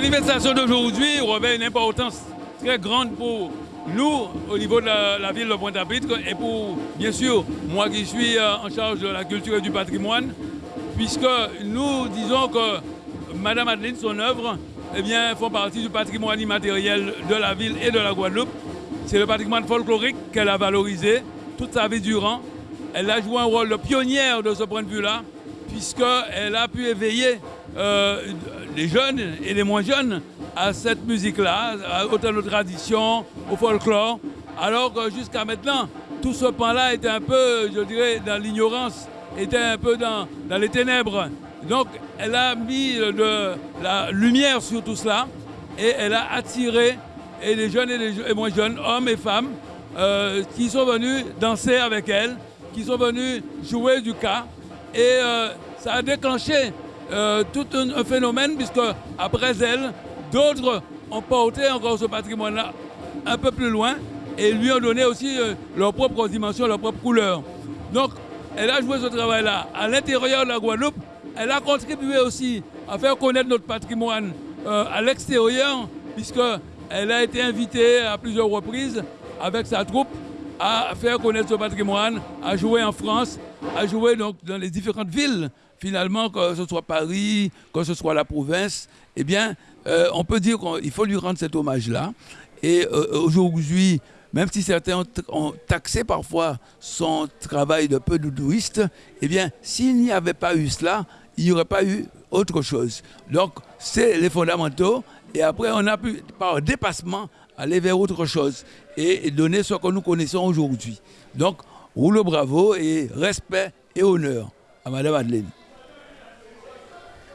Manifestation d'aujourd'hui revêt une importance très grande pour nous au niveau de la, ville de Pointe-à-Pitre et pour, bien sûr, moi qui suis euh, en charge de la culture et du patrimoine, puisque nous disons que Madame Adeline, son œuvre, eh bien, font partie du patrimoine immatériel de la ville et de la Guadeloupe. C'est le patrimoine folklorique qu'elle a valorisé toute sa vie durant. Elle a joué un rôle de pionnière de ce point de vue-là, puisqu'elle a pu éveiller euh, les jeunes et les moins jeunes à cette musique-là, autant de tradition, au folklore, alors que jusqu'à maintenant, tout ce pan-là était un peu, je dirais, dans l'ignorance, était un peu dans, dans les ténèbres. Donc, elle a mis de la lumière sur tout cela et elle a attiré et les jeunes et les moins jeunes, hommes et femmes, euh, qui sont venus danser avec elle, qui sont venus jouer du cas. Et euh, ça a déclenché euh, tout un, phénomène, puisque après elle, d'autres ont porté encore ce patrimoine-là un peu plus loin et lui ont donné aussi leur propre dimension, leur propre couleur. Donc, elle a joué ce travail-là à l'intérieur de la Guadeloupe. Elle a contribué aussi à faire connaître notre patrimoine à l'extérieur, puisqu'elle a été invitée à plusieurs reprises avec sa troupe à faire connaître ce patrimoine, à jouer en France, à jouer donc dans les différentes villes, finalement, que ce soit Paris, que ce soit la province, eh bien, euh, on peut dire qu'il faut lui rendre cet hommage-là. Et euh, aujourd'hui, même si certains ont, taxé parfois son travail de peu doudouiste, eh bien, s'il n'y avait pas eu cela, il n'y aurait pas eu autre chose. Donc, c'est les fondamentaux. Et après, on a pu, par dépassement, aller vers autre chose et donner ce que nous connaissons aujourd'hui. Donc, roule bravo et respect et honneur à Madame Madeleine.